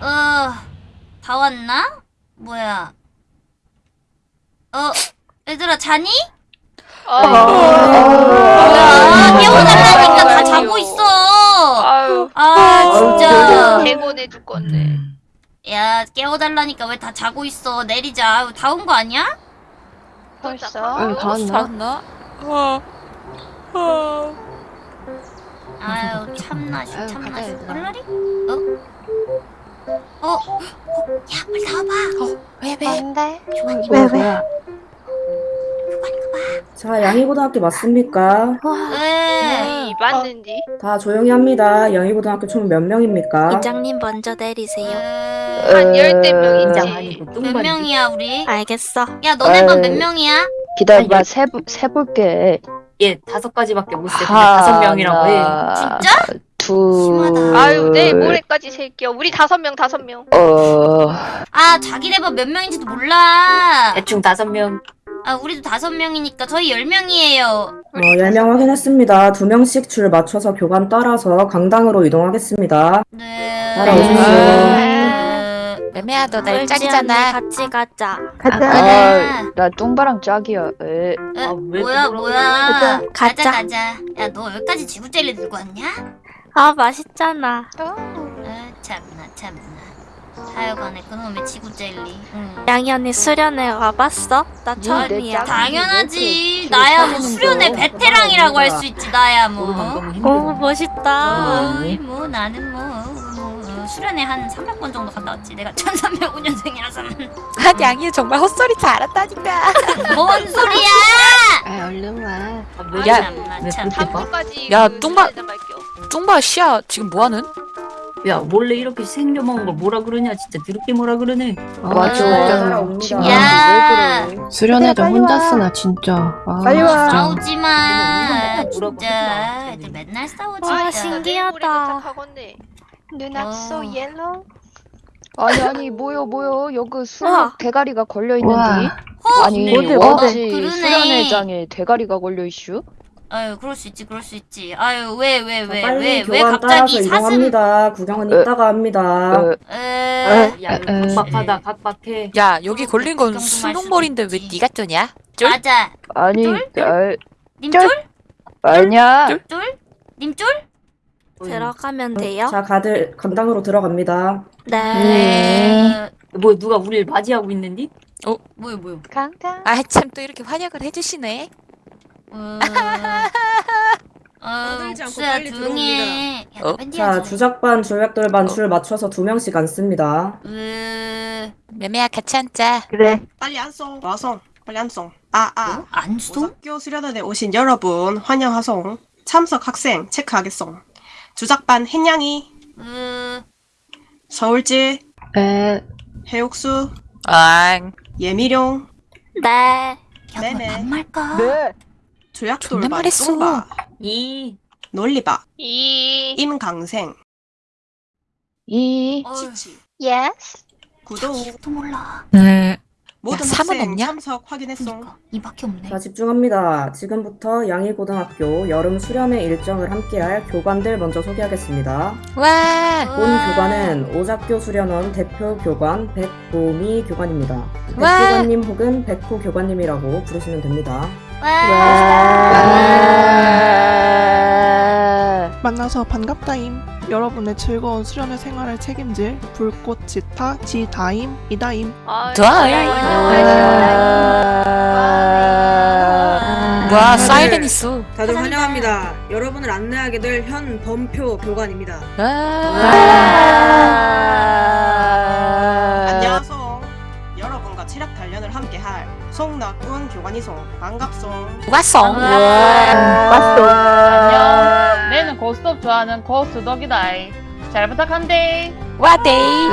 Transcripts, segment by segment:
어, 다 왔나? 뭐야? 어, 얘들아 자니? 아, 뭐야? 깨워달라니까 다 자고 있어. 아유, 아 진짜. 대곤해 죽겠네. 야 깨워달라니까 왜 다 자고 있어? 내리자. 아유, 다온 거 아니야? 벌써? 응, 다 왔나? 잤나? 어. 어. 아유 아유, 참나시. 가자, 얘들아. 얼라리? 어? 어? 어? 야 빨리 나와봐. 왜 왜? 뭔데? 교관님 왜, 왜? 자, 양희고등학교 맞습니까? 왜? 이 맞는지? 다 조용히 합니다. 양희고등학교 총 몇 명입니까? 이장님 먼저 내리세요. 왜? 한 열댓 인장 명이지. 아니고 몇 뚱바리. 명이야 우리? 알겠어. 야 너네 반 에이. 몇 명이야? 기다려봐, 세, 세볼게. 얘 다섯 가지밖에 못 세. 그냥 다섯 명이라고 해. 진짜? 둘. 심하다. 아유, 내일 모레까지 셀게요. 우리 다섯 명, 다섯 명. 어, 아 자기네 반몇 명인지도 몰라. 대충 다섯 명. 아 우리도 다섯 명이니까 저희 열 명이에요. 어, 10명 확인했습니다. 두 명씩 줄 맞춰서 교관 따라서 강당으로 이동하겠습니다. 네. 따라오십시오. 네. 매매야 너 날 짝이잖아. 같이 가자. 아, 아, 나 뚱바랑 짝이야. 에. 에, 아, 왜 뭐야 뭐야. 가자 가자. 가자. 야 너 여기까지 지구 젤리 들고 왔냐? 아 맛있잖아. 아 참나 참나. 하여간에 그놈의 지구 젤리. 응. 양이 언니 수련회 와봤어? 나 처음이야. 짝- 당연하지. 이렇게 나야 뭐 수련회 거. 베테랑이라고 할 수 있지. 나야 뭐. 오 멋있다. 어이 뭐 나는 뭐, 뭐 수련회 한 300번 정도 갔다 왔지. 내가 1305년생이라서. 아 양이 정말 헛소리 잘한다니까. 뭔 소리야? 아, 얼른 와. 아, 왜, 야? 탐구까지. 야, 그 뚱바-. 뚱바 씨야 지금 뭐하는? 야, 몰래 이렇게 생겨 먹은 걸 뭐라 그러냐? 진짜 더럽게 뭐라 그러네. 맞아. 따라옵니다. 야. 수련회도 혼자 쓰나 진짜. 아, 빨리 와. 싸우지 마. 뭐라고 진짜. 애들 맨날 싸우지. 아. 신기하다. 누나 어. so yellow. 아니, 아니, 뭐요, 뭐요. 여기 수 우와. 대가리가 걸려있는데. 와. 아니, 어디, 어디? 그러네. 수련회장에 대가리가 걸려있슈? 아유 그럴 수 있지 그럴 수 있지. 아유 왜왜 자, 왜왜 왜 갑자기 사슴? 이동합니다. 구경은 에. 이따가 합니다. 어, 에. 야, 이거 에. 각박하다, 각박해. 야 여기 걸린 건 걱정 수능머리인데 왜. 네가 뜨냐? 쫄? 맞아. 아니, 쫄? 아, 님쫄? 아니야. 쫄? 쫄? 님쫄? 들어가면 돼요? 자, 가들 강당으로 들어갑니다. 네. 네. 뭐 누가 우리를 맞이하고 있는디? 뭐요 뭐요? 강강. 아참 또 이렇게 환영을 해주시네. 어. 어, 옥수야 조용히 해. 야, 어? 밴디 자. 주작반, 조약돌반 줄 맞춰서 두 명씩 앉습니다. 으, 매매야 같이 앉자. 빨리 안송 와송 빨리 안송 아아 안송? 오작교 수련회에 오신 여러분 환영하송 참석 학생 체크하겠송 주작반 햇냥이 으, 서울지 에, 해옥수 앙. 예미룡 네. 야, 네네. 너 반말까? 네. 존나 조약돌반 말했어. 이. 논리바 이. 임강생 이. 치치 Yes. 구도우 또 몰라. 네. 모든 삼은 학생 없냐? 참석 확인했송 그니까 이밖에 없네. 자, 집중합니다. 지금부터 양희고등학교 여름 수련회 일정을 함께할 교관들 먼저 소개하겠습니다. 와. 본 교관은 오작교 수련원 대표 교관 백보미 교관입니다. 백 와. 교관님 혹은 백호 교관님이라고 부르시면 됩니다. 와. 만나서 반갑다임. 여러분의 즐거운 수련회 생활을 책임질 불꽃 지타 지다임 이다임. 아, 다이. 와 사이렌 있어. 다들 환영합니다. 여러분을 안내하게 될 현 범표 교관입니다. 송낙군 교관이송 반갑송 왔어. 안녕. 내는 고스톱 좋아하는 고스덕이다. 잘 부탁한데. 와데이.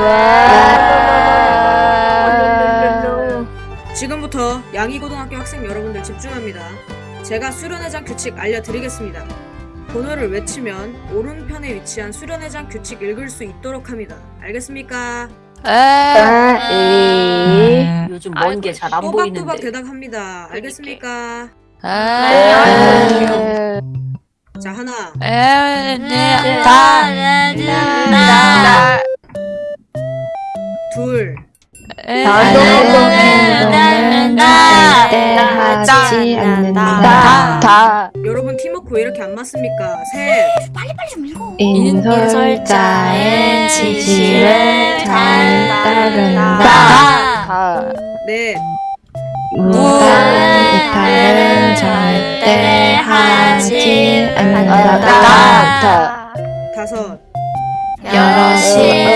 지금부터 양이고등학교 학생 여러분들 집중합니다. 제가 수련회장 규칙 알려드리겠습니다. 번호를 외치면 오른편에 위치한 수련회장 규칙 읽을 수 있도록 합니다. 알겠습니까? 아, 에. 요즘 먼 게 잘 안 보이는데. 또박또박 대답합니다. 알겠습니까? 에. 자 하나, 에, 네, 다, 나, 둘, 에, 나도 절대 하지 않는다. 다. 여러분 팀워크 왜 이렇게 안 맞습니까? 셋, 빨리빨리 좀 읽어. 인솔자의 지시를 잘 따른다. 다. 넷, 무단 이탈은 절대 하지 않는다. 다. 다섯, 여럿이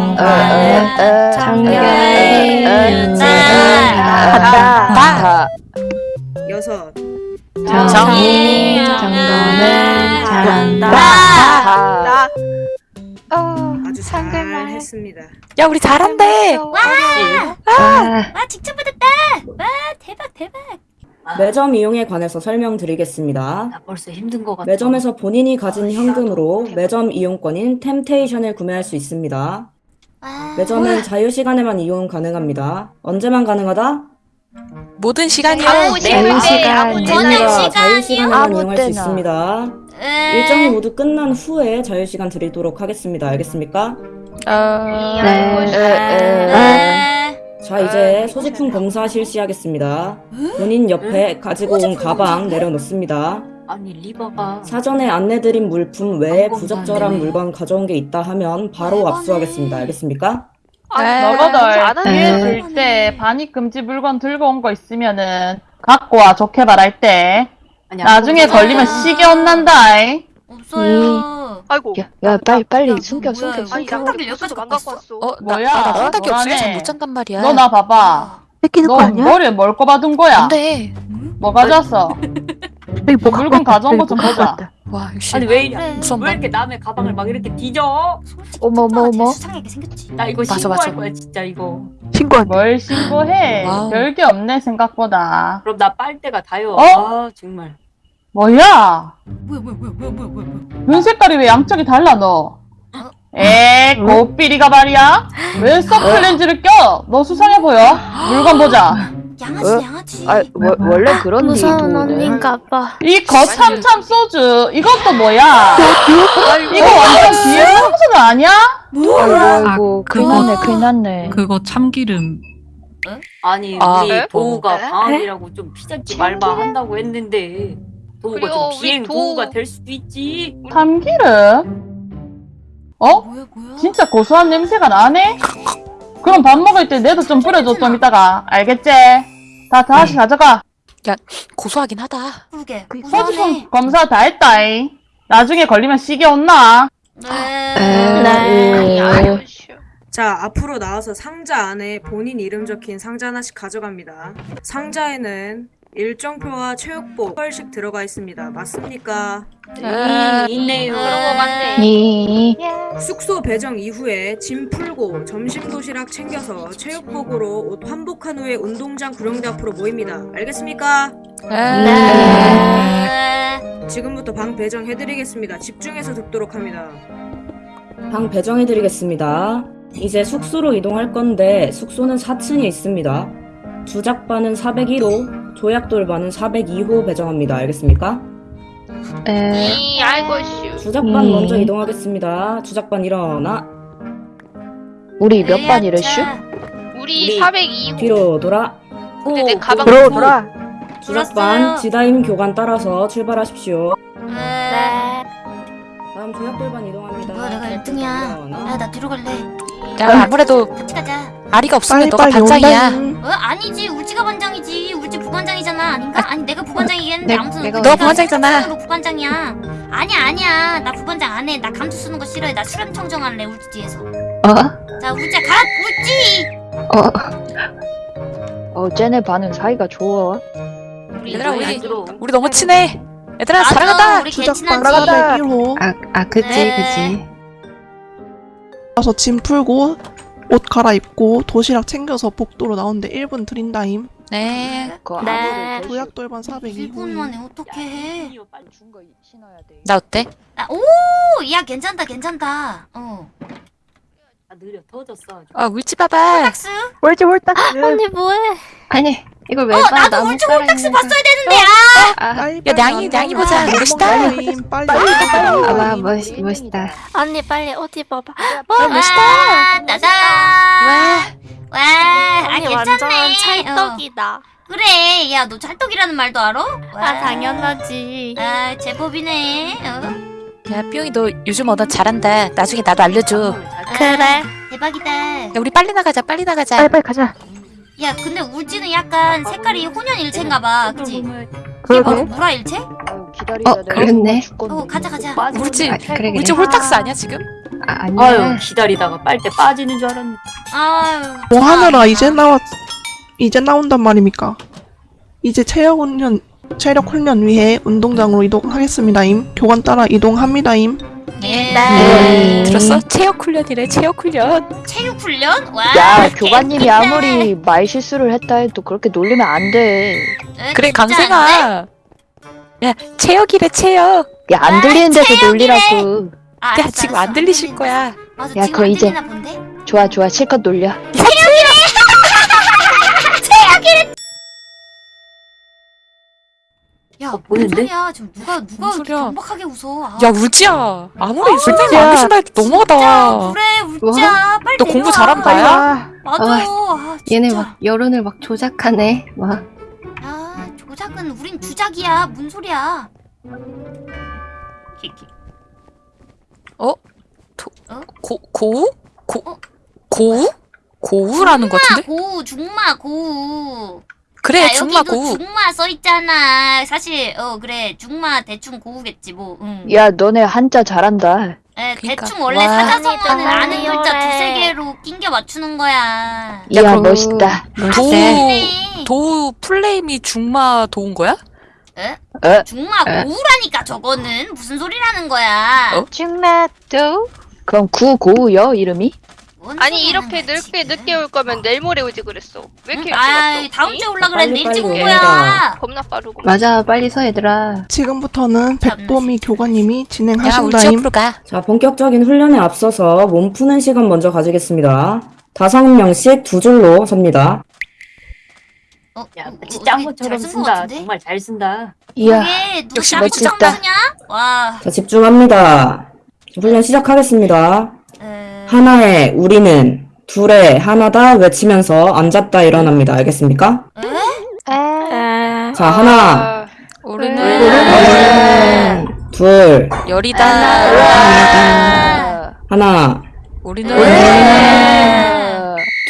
쓰는 공간은 청결히 유지한다. 다. 여섯, 정리 점검을 잘한다. 다. 아주 잘 했습니다. 야, 우리 잘한대. 아, 와 직접 받았다. 와 대박 대박. 매점 이용에 관해서 설명드리겠습니다. 나 벌써 힘든 것 같아. 매점에서 본인이 가진 현금으로 매점 이용권인 템테이션을 구매할 수 있습니다. 와. 매점은 자유시간에만 이용 가능합니다. 언제만 가능하다? 모든 시간이요. 자유시간 저는 언제나 시간이요? 자유시간에만 아무 이용할 수 때나. 있습니다. 에. 일정이 모두 끝난 후에 자유시간 드리도록 하겠습니다. 알겠습니까? 어, 네. 에. 자, 이제 소지품 검사 실시하겠습니다. 본인 옆에 가지고 온 가방 내려놓습니다. 아니 리버가 사전에 안내드린 물품 외에 부적절한. 물건 가져온 게 있다 하면 바로 압수하겠습니다. 알겠습니까? 네. 너거들 네. 기회 줄때 반입 금지 물건 들고 온 거 있으면은 갖고 와 좋게 말할 때 아니, 나중에 아무것도 걸리면 없어요. 시계 혼난다. 없어요. 아이고. 야, 야, 빨리, 빨리 야, 숨겨, 뭐야, 숨겨. 아니 숨겨. 나 깜빡이 여기까지 여기까지 안 갖고 왔어. 어, 나, 뭐야? 나, 나 생각이 없으면 너라네. 잘못 잔단 말이야. 너 나 봐봐. 뺏기는 너 머리에 뭘 꼽아둔 거야? 안 돼. 뭐 가져왔어? 물건 가져온 거 좀 보자. 와, 역시. 아니 왜 이래? 왜 이렇게 남의 가방을 막 이렇게 뒤져? 어머, 어머, 어머. 수상하게 생겼지. 나 이거 맞아, 신고할 맞아. 거야 진짜 이거. 뭘 신고해? 별게 없네 생각보다. 그럼 나 빨대가 다요. 어? 아 정말. 뭐야? 뭐야 뭐야 뭐야 뭐야 뭐야 뭐야. 눈 색깔이 왜 양쪽이 달라 너? 에, 고삐리가 말이야? 왜 서클렌즈를 껴? 너 수상해 보여. 물건 보자. 양아치 어? 양아치. 아, 워, 원래 그런 데 무서운. 언니인가 봐. 이 거참참 소주. 이것도 뭐야? 이거 완전 뒤에 소주는 아니야? 아이고, 아이고, 그거- 큰일 났네, 큰일 났네. 그거 참기름. 아니 아, 우리 에? 도우가 에? 방학이라고 좀 피자집 말만 한다고 했는데 도우가 좀 비행 도우. 도우가 될 수도 있지. 참기름? 어? 뭐야 뭐야. 진짜 고소한 냄새가 나네? 그럼 밥 먹을 때 내도 좀 뿌려줘 좀 이따가 알겠지? 다 다시 가져가 고소하긴 하다. 그게. 소지품 검사 다 했다이 나중에 걸리면 시계 온나 네. 네. 아유 씨. 자, 앞으로 나와서 상자 안에 본인 이름 적힌 상자 하나씩 가져갑니다. 상자에는 일정표와 체육복 펄씩 들어가 있습니다. 맞습니까? 음, 있네요. 그런 거 같네. 니. 숙소 배정 이후에 짐 풀고 점심 도시락 챙겨서 체육복으로 옷 환복한 후에 운동장 구령대 앞으로 모입니다. 알겠습니까? 네. 지금부터 방 배정해드리겠습니다. 집중해서 듣도록 합니다. 방 배정해드리겠습니다. 이제 숙소로 이동할 건데 숙소는 4층에 있습니다. 주작반은 401호, 조약 돌반은 402호 배정합니다. 알겠습니까? 에, 이 아이고 씨. 주작반 음. 먼저 이동하겠습니다. 주작반 일어나 우리 몇 반이래, 슈? 우리 우리 402호. 뒤로 돌아. 근데 내 가방 돌아, 들고. 돌아. 주작반. 지다임 교관 따라서 출발하십시오. 네. 다음 조약 돌반 이동합니다. 뭐야 내가 1등이야. 일어나. 야나 뒤로 갈래. 야, 아무래도 같이 가자. 아리가 없으면 너가 반장이야. 온다. 어 아니지 울지가 반장이지. 울지 부반장이잖아 아닌가? 아 니 내가 부반장이겠는데 내- 아무튼 내가 너 부반장이잖아. 부반장이야. 아니야 아니야 나 부반장 안 해. 나 감투 쓰는 거 싫어해. 나 수렴 청정할래 울지 뒤에서. 어? 자 울지야 가 울지. 어, 쟤네 반은 사이가 좋아. 얘들아, 우리-. 우리 너무 친해. 얘들아, 맞아, 사랑한다. 우리 개 친하지. 401호. 아, 아, 그치, 네. 그치. 가서 짐 풀고 옷 갈아입고 도시락 챙겨서 복도로 나오는데 1분 드린다임. 네. 그 네. 안무를 도약 돌반 402호. 1분 만에 어떻게 해? 나 어때? 아, 오, 야 괜찮다 괜찮다. 어. 아 느려 터졌어. 아주. 아 울지 봐봐. 홀딱스? 옳지 옳다. 언니 뭐해? 아니 이걸 왜 어 봐? 나도 거. 봤어야 되는데 아! 아, 빨리 야, 냥이, 냥이 보자. 멋있다. 빨리 빨리 아, 와, 멋있, 멋있다. 언니 빨리 옷 입어봐. 와 멋있다 따단 와. 와, 아 언니 괜찮네. 완전 찰떡이다. 어. 그래, 야 너 찰떡이라는 말도 알아? 와. 아 당연하지. 아 제법이네. 어. 야 뿅이 너 요즘 언어 잘한다. 나중에 나도 알려줘. 그래. 대박이다. 야 우리 빨리 나가자. 빨리 나가자. 빨리 빨리 가자. 야 근데 울지는 약간 색깔이 혼연일체인가봐, 그치? 그러게. 어, 무라 일체? 기다리자. 어, 그렇네. 어 가자 가자. 울지. 아, 그래, 그래. 울지 홀딱스 아니야 지금? 아, 아유 아니야. 기다리다가 빨대 빠지는 줄 알았네. 아유. 뭐 하느라. 이제 나왔 이제 나온단 말입니까? 이제 체력 훈련 체력 훈련 위해 운동장으로 이동하겠습니다임. 교관 따라 이동합니다임. 예. 네. 들었어? 체육 훈련이래. 체육 훈련. 체육 훈련? 와. 야 교관님이 재밌겠다. 아무리 말 실수를 했다 해도 그렇게 놀리면 안 돼. 에, 그래 진짜 안 돼? 강생아. 야 체육이래 체육. 야안 아, 들리는 데서 체육이래. 놀리라고. 아, 야 알았어, 지금 알았어. 안 들리실. 거야. 맞아, 야, 지금 그거 안 이제- 들리나 본데? 좋아 좋아 실컷 놀려. 야, 어, 뭔 보이는데? 소리야? 지금 누가 누가 뭔 이렇게 소리야? 경박하게 웃어? 아, 야 울지야. 아무리 울지야. 술래가 안 계신다 해도 너무하다. 그래, 울자. 빨리 너 공부 내려와. 잘하면 다야? 맞아. 아, 진짜. 얘네 막 여론을 막 조작하네. 막. 아, 조작은 우린 주작이야. 뭔 소리야? 키키. 고 고우? 고 어? 고우? 고우라는 거 같은데? 고우, 중마, 고우. 그래 야, 중마 고우. 중마 써 있잖아. 사실 어 그래 중마 대충 고우겠지 뭐. 응. 야 너네 한자 잘한다. 에, 그러니까. 대충 원래 와. 사자성어는 아는 글자. 두세 개로 낑겨 맞추는 거야. 이야 멋있다. 도우 네. 도우 플레임이 중마 도운 거야? 에? 에? 중마 에? 고우라니까 저거는 무슨 소리라는 거야? 어? 중마 도 그럼 구고우여 이름이? 뭔 아니 이렇게 늦게 지금? 늦게 올 거면 내일 모레 오지 그랬어. 왜 이렇게 일찍 아? 다음 응? 주에 올라 그랬는데 일찍 온 거야. 겁나 빠르고. 맞아, 빨리 서 얘들아. 지금부터는 백보미 교관님이 진행하신다임. 자, 본격적인 훈련에 앞서서 몸 푸는 시간 먼저 가지겠습니다. 다섯 명씩 두 줄로 섭니다. 어, 야 어, 마치 어, 잘쓴것 쓴다. 정말 잘 쓴다. 이야 역시 쓰냐? 와. 자, 집중합니다. 훈련 시작하겠습니다. 에... 하나에 우리는, 둘에 하나다 외치면서 앉았다 일어납니다. 알겠습니까? 자, 하나, 아, 우리는 우리는, 둘, 열이다. 아. 하나, 우리는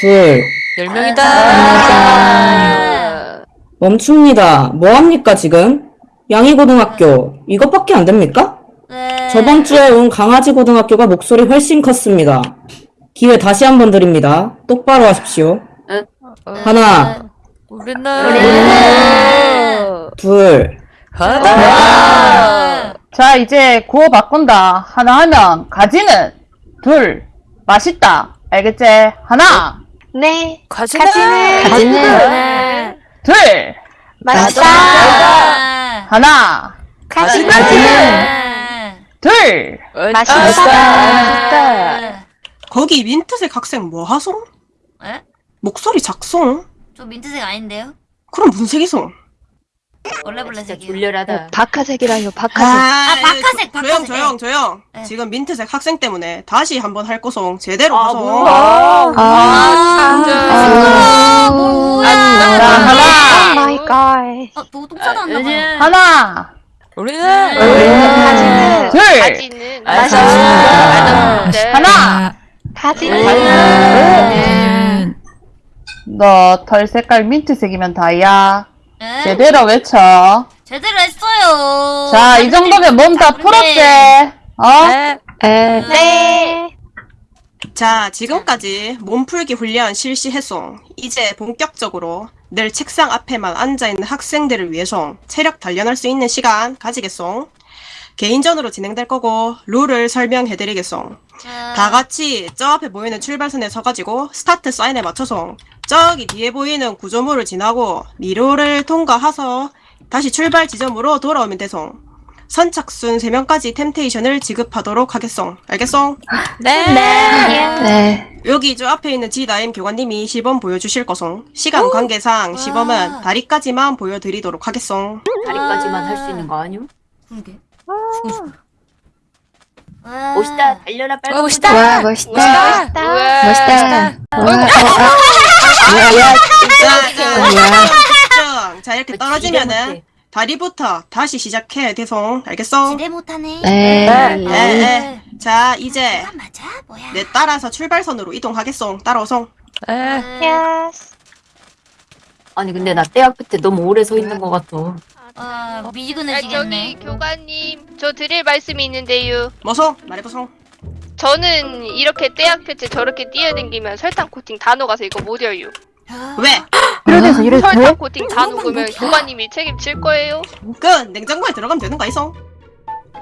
둘, 열 명이다. 아. 멈춥니다. 뭐합니까, 지금? 양이고등학교. 이것밖에 안 됩니까? 에... 저번 주에 온 강아지 고등학교가 목소리 훨씬 컸습니다. 기회 다시 한번 드립니다. 똑바로 하십시오. 하나, 우리는 둘, 하나. 아. 자, 이제 구호 바꾼다. 하나 하면 가지는 둘 맛있다. 알겠지? 하나, 네. 가지는 가지는 네. 둘 맛있다. 아. 하나, 가지는. 아. 둘 맛있다. 아. 거기 민트색 학생 뭐 하소? 에? 목소리 작송? 저 민트색 아닌데요? 그럼 무슨 색이소? 원래 진짜 블랙색이요. 졸렬하다. 박하색이라요 박하색. 아, 박하색, 조용 박하색. 조용 조용. 네. 지금 민트색 학생 때문에 다시 한번 할 거송 제대로 아, 하소. 몰라. 아, 아, 뭘 뭐야? 자, 하나, 마이 갓. 어, 노동 싸다 왔나 봐요. 하나, 우리는 가지는. 둘 가지는 맛있다. 맛있는데. 하나. 가지는. 너 털 색깔 민트색이면 다야. 에? 제대로 외쳐. 제대로 했어요. 자, 이 정도면 몸 다 풀었지? 어? 네. 에, 네. 자, 지금까지 몸풀기 훈련 실시했소. 이제 본격적으로 늘 책상 앞에만 앉아있는 학생들을 위해서 체력 단련할 수 있는 시간 가지겠소. 개인전으로 진행될 거고 룰을 설명해드리겠소. 자, 다 같이 저 앞에 보이는 출발선에 서가지고 스타트 사인에 맞춰서 저기 뒤에 보이는 구조물을 지나고 미로를 통과해서 다시 출발 지점으로 돌아오면 돼서 선착순 3명까지 temptation을 지급하도록 하겠소. 알겠소? 네. 네. 여기 저 앞에 있는 지다임 교관님이 시범 보여주실 거송. 시간 관계상 시범은 다리까지만 보여드리도록 하겠소. 다리까지만 할 수 있는 거 아니오? 그러게. 멋있다. 달려라 빨리. 어, 멋있다. 와, 멋있다. 멋있다. 멋있다. 와, 어, 어, 자, 자, 야. 집중. 자, 이렇게 떨어지면은 다리부터 다시 시작해야 돼송. 알겠소? 기대 못하네. 네. 에, 에. 자, 이제 아, 맞아? 뭐야? 내 따라서 출발선으로 이동하겠소. 따라오송. 에. Yes. 아니 근데 나대 앞에 너무 오래 서 있는 것 같아. 아, 아, 저기 미지근해지겠네. 교관님 저 드릴 말씀이 있는데요. 뭐송? 말해보송. 저는 이렇게 뙤약볕에 저렇게 뛰어댕기면 설탕 코팅 다 녹아서 이거 못 열요. 왜? 이래서 이래서 설탕 코팅 다 녹으면 교관님이 책임질 거예요. 그 냉장고에 들어가면 되는 거 아이송?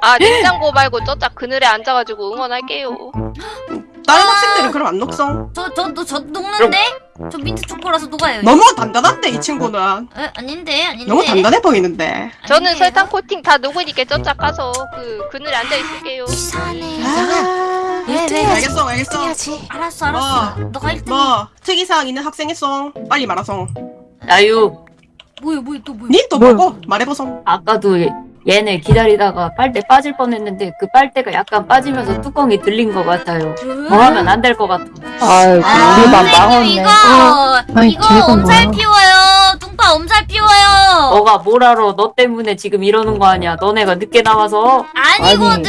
아 냉장고 말고 저짝 그늘에 앉아가지고 응원할게요. 다른 학생들은 그럼 안 녹송? 저, 저, 저, 저 녹는데? 저 민트 초코라서 녹아요. 너무 단단한데 이 친구는. 에, 아닌데, 아닌데. 너무 단단해 보이는데. 저는 아닌데요? 설탕 코팅 다 녹으니까 저짝 가서 그 그늘에 앉아 있을게요. 이상하네. 아, 왜, 왜? 알겠어, 알겠어. 알았어, 알았어. 너가 1등. 뭐 특이사항 있는 학생 있어? 빨리 말하송. 나유 뭐야, 뭐야, 또 뭐야? 니또 뭐고? 말해보송. 아까도 얘네 기다리다가 빨대 빠질 뻔했는데 그 빨대가 약간 빠지면서 뚜껑이 들린 것 같아요. 뭐 하면 안 될 것 같아. 아이고 아, 우리 반 선생님, 망했네. 이거, 아이, 이거 엄살 뭐야. 피워요. 뚱빠 엄살 피워요. 너가 뭘 알아? 너 때문에 지금 이러는 거 아니야? 너네가 늦게 나와서. 아니거든.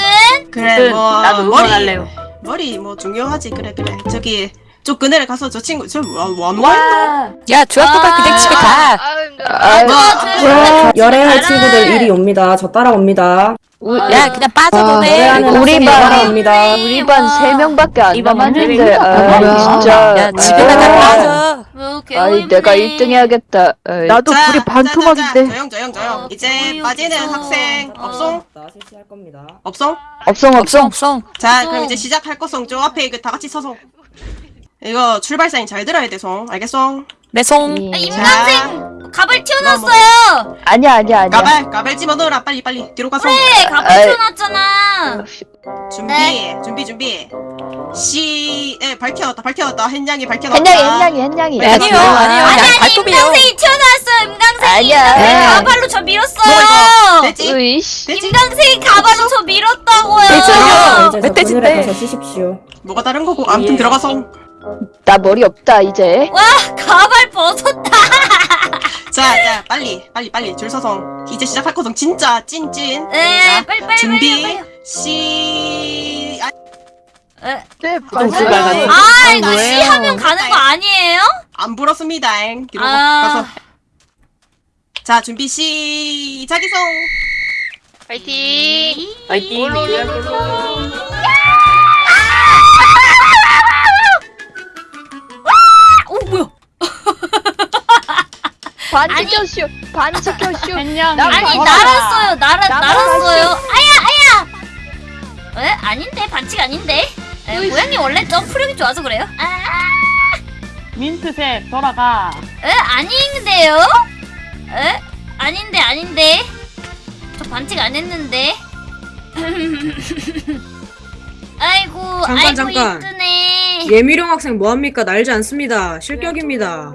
그래 아무튼 뭐 나도 응원할래요. 머리 뭐 중요하지 그래 그래 저기 저 그늘에 가서 저 친구 저뭐뭐 와. 야, 조합부가 그냥 집에 가. 아. 아, 뭐, 자, 열애할. 친구들 이리 옵니다. 저 따라옵니다. 야, 그냥 빠져보내. 우리 반- 따라옵니다. 우리 반 세 명밖에 안 이번 남았는데 아. 진짜 야, 집에 아, 가다 빠져. 뭐, 아이 내가 1등 해야겠다. 나도 자, 불이 자, 반토막인데 조용 조용 조용 어, 이제. 빠지는 학생 어. 없송? 실시할 겁니다. 없송? 없성 없어, 없성 없어. 자. 그럼 이제 시작할 거송 저 앞에 이거 다 같이 서송 이거 출발 사인 잘 들어야 돼송 알겠송? 내 송. 아, 이- 임강생 갑을 뭐, 튀어놨어요. 아니야 아니야 아니야 가발 가발 집어넣어라 빨리 빨리 뒤로 가송 네, 갑을 아이. 튀어놨잖아. 준비 네. 준비 준비 시에 밝혀놨다 밝혀놨다 햇냥이 밝혀놨다 햇냥이 햇냥이 햇냥이 아니요, 아니요, 아니요. 아니, 야, 아니, 발톱이요. 임강생이 튀어나왔어요. 임강생이. 아니야. 임강생이 에. 가발로 저뭐 밀었어요. 됐지? 임강생이 가발로 저 밀었다고요. 저 멧돼지인데. 뭐가 다른 거고 아무튼 예. 들어가송 나 머리 없다 이제 와, 가발 벗었다. 자, 자, 빨리, 빨리, 빨리 줄 서서 이제 시작할 거송 진짜 찐찐. 네, 자, 빨리 빨리 준비 빨리. 시. 아, 에, 네 가. 아, 이거 시 하면 가는 거 아니에요? 안 불었습니다. 뒤로 아. 가서. 자, 준비 시작이송. 파이팅. 파이팅. 오, 반지켜쇼 그냥 아니, 날았어요. 날아, 날았어요. 아야, 아야. 에? 아닌데, 반칙 아닌데. 에, 고양이 원래 점프력이 좋아서 그래요? 아, 민트색 돌아가. 에? 아닌데요? 에? 아닌데, 아닌데. 저 반칙 안 했는데. 아이고, 잠깐, 아이고, 잠깐. 예미룡 학생 뭐합니까? 날지 않습니다. 실격입니다.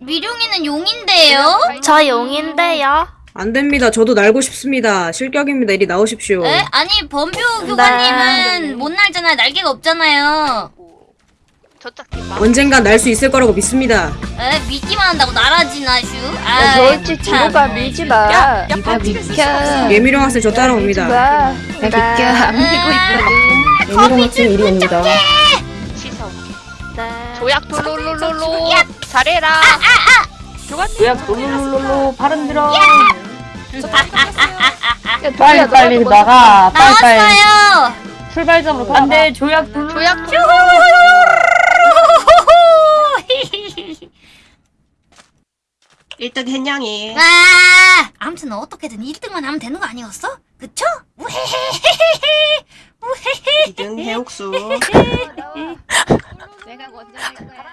에, 미룡이는 용인데요? 저 용인데요. 안 됩니다. 저도 날고 싶습니다. 실격입니다. 이리 나오십시오. 에? 아니, 범뷰 교관님은 못 날잖아요. 날개가 없잖아요. 언젠간 날 수 있을 거라고 믿습니다. 에? 믿기만 한다고 날아지나, 슈? 야, 아, 저일지 뒤로 가 밀지 마 야, 이거 비켜. 예미룡 학생 저 따라옵니다. 마. 나 비켜. 안 비고 있거든. 예미룡 학생 이리 옵니다. 시선. 조약 돌롤롤롤로. 잘해라. 조약 롤롤롤로 발음 들어. 빨리 빨리 나가. 빨리 빨리. 나왔어요! 출발점으로 돌아가. 안돼 조약 롤. 조약 일등 햇냥이. 아, 아무튼 어떻게든 1등만 하면 되는 거 아니었어? 그쵸? 우헤헤헤헤헤 우헤헤 2등 해옥수. 내가 먼저 할 거야.